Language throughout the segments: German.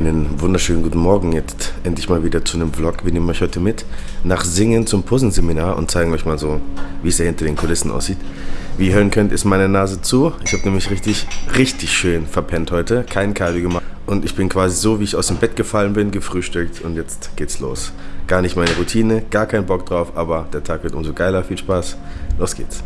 Einen wunderschönen guten Morgen, jetzt endlich mal wieder zu einem Vlog. Wir nehmen euch heute mit nach Singen zum Posenseminar und zeigen euch mal so, wie es hier hinter den Kulissen aussieht. Wie ihr hören könnt, ist meine Nase zu. Ich habe nämlich richtig, richtig schön verpennt heute, kein Cardio gemacht. Und ich bin quasi so, wie ich aus dem Bett gefallen bin, gefrühstückt und jetzt geht's los. Gar nicht meine Routine, gar keinen Bock drauf, aber der Tag wird umso geiler. Viel Spaß, los geht's.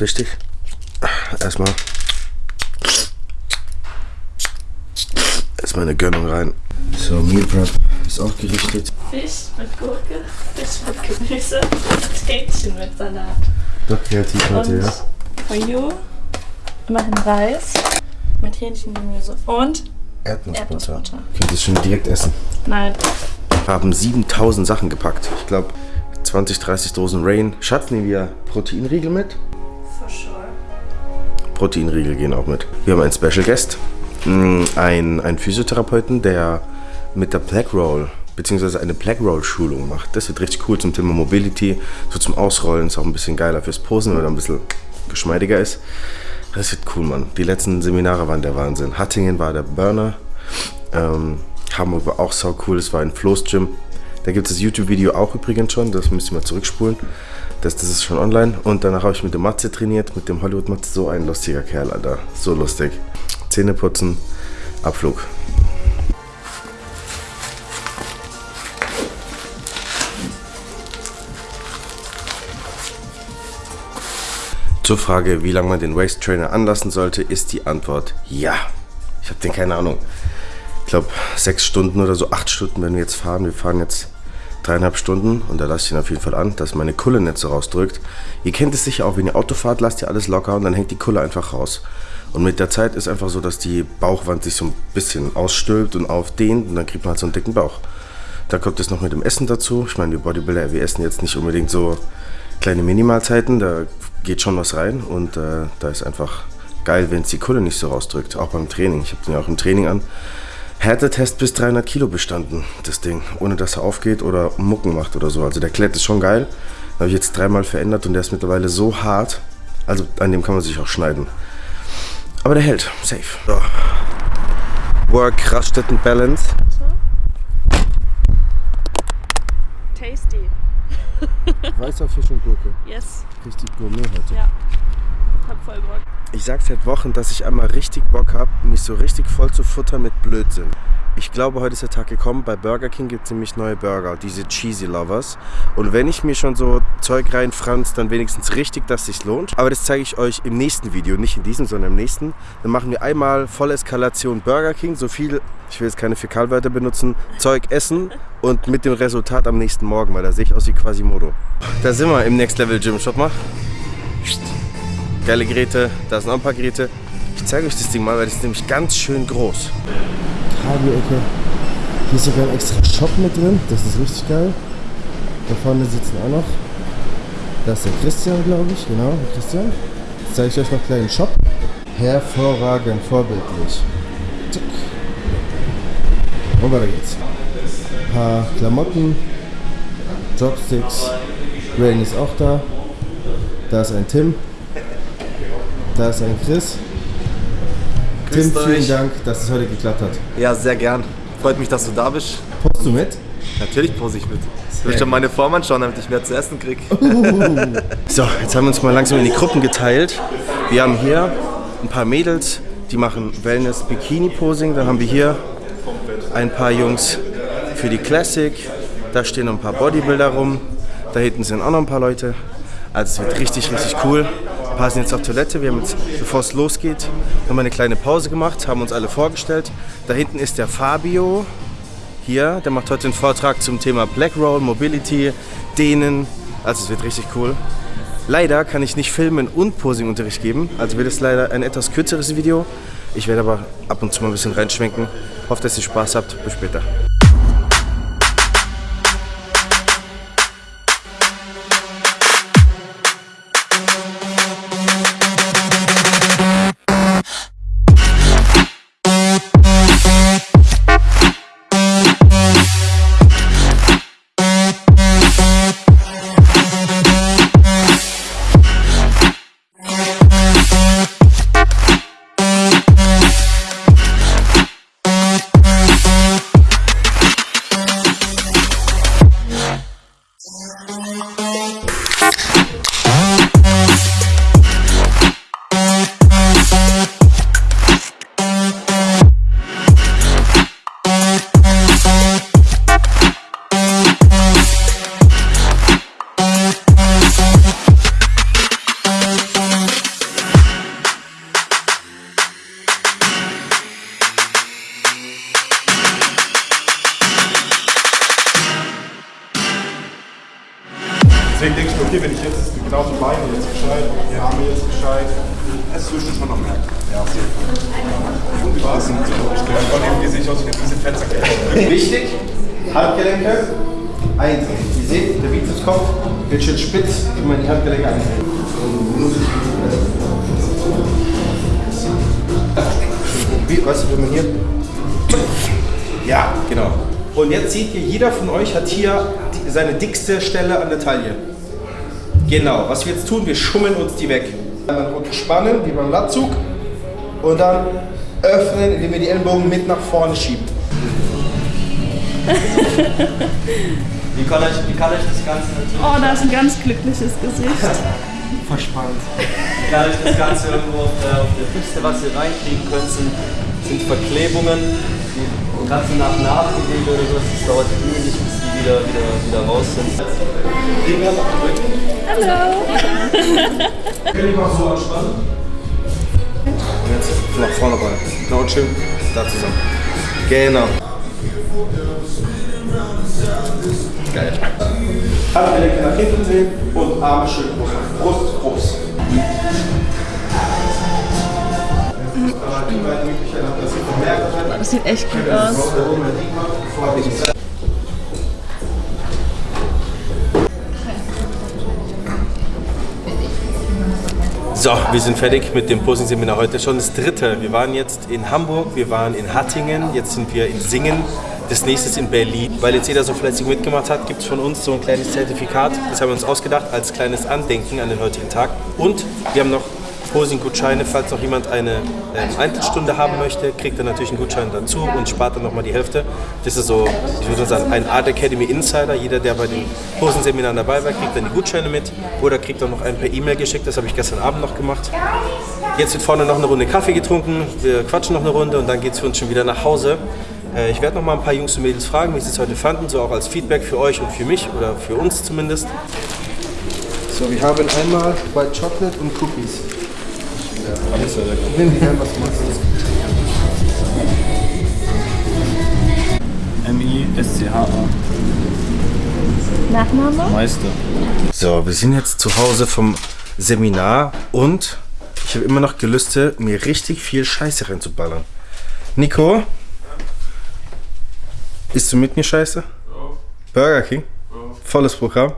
Ganz wichtig. Erstmal. Erstmal eine Gönnung rein. So, Meal Prep ist auch gerichtet. Fisch mit Gurke, Fisch mit Gemüse, Hähnchen mit Salat. Doch kreativ heute, Und ja. for you immerhin Reis mit Hähnchengemüse und Erdnussbutter. Erdnussbutter. Könnt ihr schon direkt essen. nein, haben 7000 Sachen gepackt. Ich glaube 20, 30 Dosen Rain. Schatz, nehmen wir Proteinriegel mit? Proteinriegel gehen auch mit. Wir haben einen Special Guest. Mm, Ein, einen Physiotherapeuten, der mit der Black Roll beziehungsweise eine Black Roll Schulung macht. Das wird richtig cool zum Thema Mobility, so zum Ausrollen, ist auch ein bisschen geiler fürs Posen, weil er ein bisschen geschmeidiger ist. Das wird cool, Mann. Die letzten Seminare waren der Wahnsinn. Hattingen war der Burner. Ähm, Hamburg war auch sau cool, es war ein Floß Gym. Da gibt es das YouTube-Video auch übrigens schon, das müsst ihr mal zurückspulen. Das, das ist schon online. Und danach habe ich mit dem Matze trainiert, mit dem Hollywood Matze. So ein lustiger Kerl, Alter. So lustig. Zähne putzen, Abflug. Zur Frage, wie lange man den Waist Trainer anlassen sollte, ist die Antwort ja. Ich habe den keine Ahnung. Ich glaube, sechs Stunden oder so, acht Stunden werden wir jetzt fahren. Wir fahren jetzt dreieinhalb Stunden und da lasse ich ihn auf jeden Fall an, dass meine Kulle nicht so rausdrückt. Ihr kennt es sicher auch, wenn ihr Auto fahrt, lasst ihr alles locker und dann hängt die Kulle einfach raus. Und mit der Zeit ist einfach so, dass die Bauchwand sich so ein bisschen ausstülpt und aufdehnt und dann kriegt man halt so einen dicken Bauch. Da kommt es noch mit dem Essen dazu. Ich meine, wir Bodybuilder, wir essen jetzt nicht unbedingt so kleine Minimalzeiten, da geht schon was rein und äh, da ist einfach geil, wenn es die Kulle nicht so rausdrückt, auch beim Training. Ich habe den ja auch im Training an. Härtetest bis 300 Kilo bestanden, das Ding, ohne dass er aufgeht oder Mucken macht oder so. Also der Klett ist schon geil. Habe ich jetzt dreimal verändert und der ist mittlerweile so hart, also an dem kann man sich auch schneiden. Aber der hält, safe. So. Work, Raststätten, Balance. Tasty. Weißer Fisch und Gurke. Yes. Richtig Gourmet heute. Ja. Voll Bock. Ich sag seit Wochen, dass ich einmal richtig Bock habe, mich so richtig voll zu futtern mit Blödsinn. Ich glaube, heute ist der Tag gekommen. Bei Burger King gibt es nämlich neue Burger, diese Cheesy Lovers. Und wenn ich mir schon so Zeug reinfranz, dann wenigstens richtig, dass sich lohnt. Aber das zeige ich euch im nächsten Video, nicht in diesem, sondern im nächsten. Dann machen wir einmal Volleskalation Burger King, so viel, ich will jetzt keine Fäkalwörter benutzen, Zeug essen und mit dem Resultat am nächsten Morgen, weil da sehe ich aus wie Quasimodo. Da sind wir im Next Level Gym. Schaut mal. Geile Geräte, da sind auch ein paar Geräte. Ich zeige euch das Ding mal, weil das ist nämlich ganz schön groß. Cardio-Ecke. Hier ist sogar ein extra Shop mit drin, das ist richtig geil. Da vorne sitzen auch noch. Da ist der Christian, glaube ich, genau, der Christian. Jetzt zeige ich euch noch gleich einen Shop. Hervorragend, vorbildlich. Tick. Und weiter geht's. Ein paar Klamotten, Dropsticks. Rain ist auch da. Da ist ein Tim. Da ist ein Chris. Tim, Grüßt vielen euch. Dank, dass es heute geklappt hat. Ja, sehr gern. Freut mich, dass du da bist. Postst du mit? Natürlich pose ich mit. Ich will schon meine Form anschauen, damit ich mehr zu essen krieg. So, jetzt haben wir uns mal langsam in die Gruppen geteilt. Wir haben hier ein paar Mädels, die machen Wellness Bikini Posing. Dann haben wir hier ein paar Jungs für die Classic. Da stehen noch ein paar Bodybuilder rum. Da hinten sind auch noch ein paar Leute. Also es wird richtig, richtig cool. Paar sind jetzt auf Toilette. Wir haben jetzt, bevor es losgeht, nochmal eine kleine Pause gemacht, haben uns alle vorgestellt. Da hinten ist der Fabio. Hier, der macht heute einen Vortrag zum Thema Black Roll, Mobility, Dehnen. Also es wird richtig cool. Leider kann ich nicht filmen und Posingunterricht geben, also wird es leider ein etwas kürzeres Video. Ich werde aber ab und zu mal ein bisschen reinschwenken. Hoffe, dass ihr Spaß habt. Bis später. Gescheit, die Arme jetzt gescheit, es dass man noch merkt. Ja, auf jeden Fall. Und wie war es? Ich glaube, von dem, wie sehe ich aus wie diese Fettsäcke. Wichtig, Handgelenke eindrehen. Ihr seht, der Bizeps kommt, wird schön spitz, immer die Handgelenke eindrehen. Wie, weißt du, wenn man hier... Ja, genau. Und jetzt seht ihr, jeder von euch hat hier die, seine dickste Stelle an der Taille. Genau, was wir jetzt tun, wir schummeln uns die weg. Dann runter spannen, wie beim Latzug. Und dann öffnen, indem ihr die Ellenbogen mit nach vorne schiebt. Wie kann euch, wie kann euch das Ganze natürlich, Oh, da ist ein ganz glückliches Gesicht. Verspannt. wie kann euch das Ganze irgendwo auf der, auf der Füße, was ihr reinkriegen könnt, sind, sind Verklebungen, die ganze nach Nachbewegen oder so, das dauert wieder, wieder, wieder raus sind. Hallo. Kann ich mal so anspannen? Und jetzt nach vorne rein. Genau, schön da zusammen. Genau. Geil. Handgelenke nach hinten drehen und Arme schön hoch. Brust, Brust. Vermerkt. Das sieht echt gut aus. So, wir sind fertig mit dem Posing-Seminar heute. Schon das dritte. Wir waren jetzt in Hamburg, wir waren in Hattingen, jetzt sind wir in Singen. Das nächste ist in Berlin. Weil jetzt jeder so fleißig mitgemacht hat, gibt es von uns so ein kleines Zertifikat. Das haben wir uns ausgedacht als kleines Andenken an den heutigen Tag. Und wir haben noch Posing-Gutscheine. Falls noch jemand eine ähm, Eintrittsstunde haben möchte, kriegt er natürlich einen Gutschein dazu und spart dann nochmal die Hälfte. Das ist so, ich würde sagen, ein Art Academy Insider. Jeder, der bei den Posenseminaren dabei war, kriegt dann die Gutscheine mit oder kriegt auch noch einen per E-Mail geschickt. Das habe ich gestern Abend noch gemacht. Jetzt wird vorne noch eine Runde Kaffee getrunken. Wir quatschen noch eine Runde und dann geht es für uns schon wieder nach Hause. Äh, Ich werde noch mal ein paar Jungs und Mädels fragen, wie sie es heute fanden, so auch als Feedback für euch und für mich oder für uns zumindest. So, wir haben einmal White Chocolate und Cookies. Nimm gerne, was du magst. M-I-S-C-H-A. Nachname? Meister. So, wir sind jetzt zu Hause vom Seminar und ich habe immer noch Gelüste, mir richtig viel Scheiße reinzuballern. Nico? Isst du mit mir Scheiße? Burger King? Volles Programm?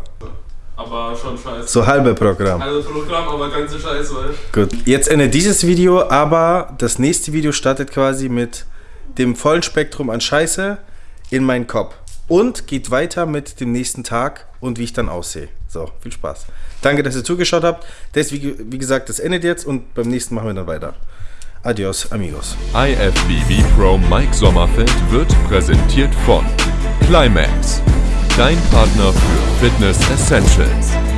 Aber schon scheiße. So halbe Programm. Also Programm, aber ganze Scheiße, Gut. Jetzt endet dieses Video, aber das nächste Video startet quasi mit dem vollen Spektrum an Scheiße in meinen Kopf. Und geht weiter mit dem nächsten Tag und wie ich dann aussehe. So, viel Spaß. Danke, dass ihr zugeschaut habt. Das, wie, wie gesagt, das endet jetzt und beim nächsten machen wir dann weiter. Adios, amigos. IFBB Pro Mike Sommerfeld wird präsentiert von Climax, dein Partner für Fitness Essentials.